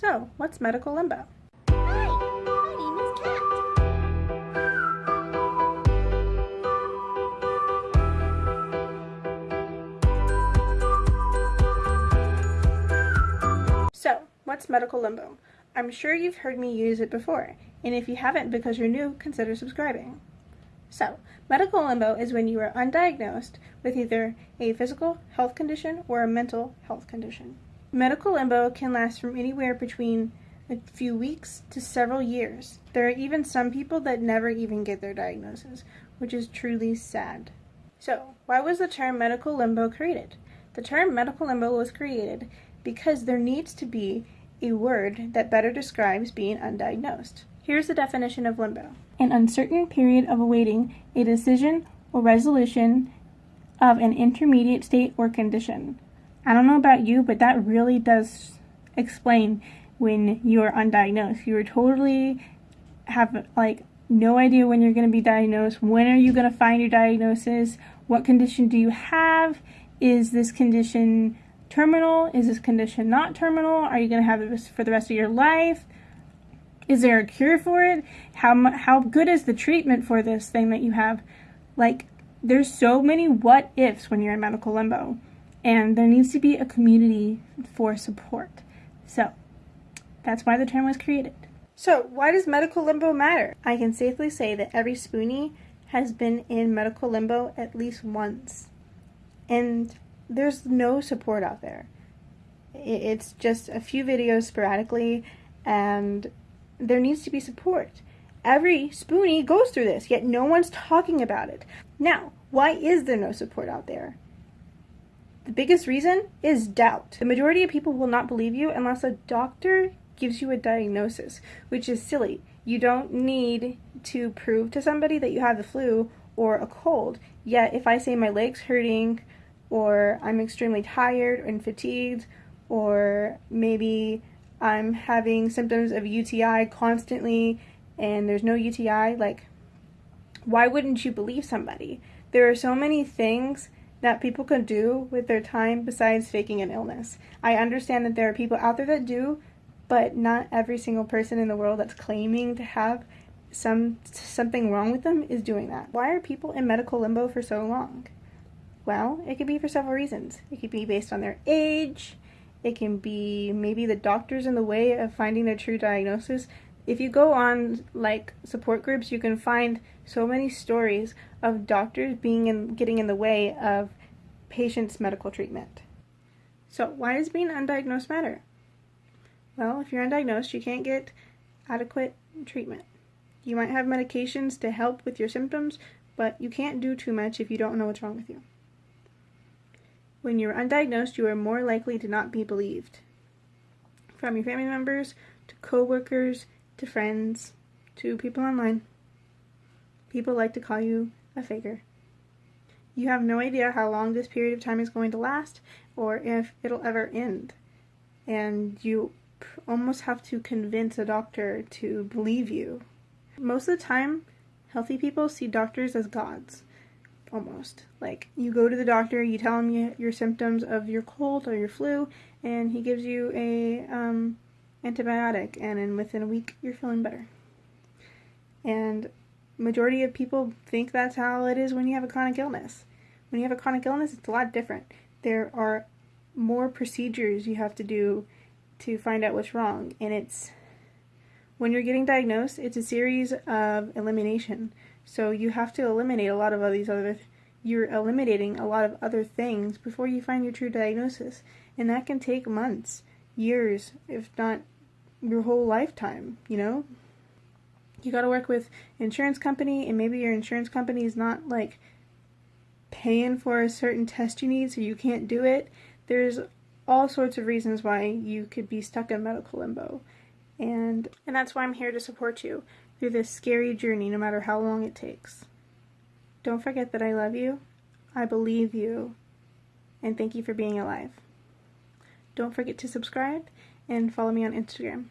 So, what's medical limbo? Hi, my name is Kat. So, what's medical limbo? I'm sure you've heard me use it before, and if you haven't because you're new, consider subscribing. So, medical limbo is when you are undiagnosed with either a physical health condition or a mental health condition. Medical limbo can last from anywhere between a few weeks to several years. There are even some people that never even get their diagnosis, which is truly sad. So, why was the term medical limbo created? The term medical limbo was created because there needs to be a word that better describes being undiagnosed. Here's the definition of limbo an uncertain period of awaiting a decision or resolution of an intermediate state or condition. I don't know about you, but that really does explain when you're undiagnosed. You're totally have like no idea when you're going to be diagnosed. When are you going to find your diagnosis? What condition do you have? Is this condition terminal? Is this condition not terminal? Are you going to have this for the rest of your life? Is there a cure for it? How how good is the treatment for this thing that you have? Like there's so many what ifs when you're in medical limbo, and there needs to be a community for support. So that's why the term was created. So why does medical limbo matter? I can safely say that every spoonie has been in medical limbo at least once, and there's no support out there. It's just a few videos sporadically, and there needs to be support. Every spoonie goes through this, yet no one's talking about it. Now, why is there no support out there? The biggest reason is doubt. The majority of people will not believe you unless a doctor gives you a diagnosis, which is silly. You don't need to prove to somebody that you have the flu or a cold. Yet, if I say my leg's hurting, or I'm extremely tired and fatigued, or maybe I'm having symptoms of UTI constantly and there's no UTI, like, why wouldn't you believe somebody? There are so many things that people can do with their time besides faking an illness. I understand that there are people out there that do, but not every single person in the world that's claiming to have some something wrong with them is doing that. Why are people in medical limbo for so long? Well, it could be for several reasons. It could be based on their age. It can be maybe the doctor's in the way of finding their true diagnosis. If you go on like support groups, you can find so many stories of doctors being in getting in the way of patients' medical treatment. So, why does being undiagnosed matter? Well, if you're undiagnosed, you can't get adequate treatment. You might have medications to help with your symptoms, but you can't do too much if you don't know what's wrong with you. When you're undiagnosed, you are more likely to not be believed. From your family members, to coworkers, to friends, to people online. People like to call you a faker. You have no idea how long this period of time is going to last or if it'll ever end. And you almost have to convince a doctor to believe you. Most of the time, healthy people see doctors as gods almost. Like you go to the doctor, you tell him your symptoms of your cold or your flu, and he gives you a um, antibiotic, and in within a week you're feeling better. And majority of people think that's how it is when you have a chronic illness. When you have a chronic illness, it's a lot different. There are more procedures you have to do to find out what's wrong, and it's when you're getting diagnosed, it's a series of elimination. So you have to eliminate a lot of these other you're eliminating a lot of other things before you find your true diagnosis. And that can take months, years, if not your whole lifetime, you know? You got to work with insurance company and maybe your insurance company is not like paying for a certain test you need so you can't do it. There's all sorts of reasons why you could be stuck in medical limbo. And and that's why I'm here to support you through this scary journey no matter how long it takes. Don't forget that I love you. I believe you. And thank you for being alive. Don't forget to subscribe and follow me on Instagram.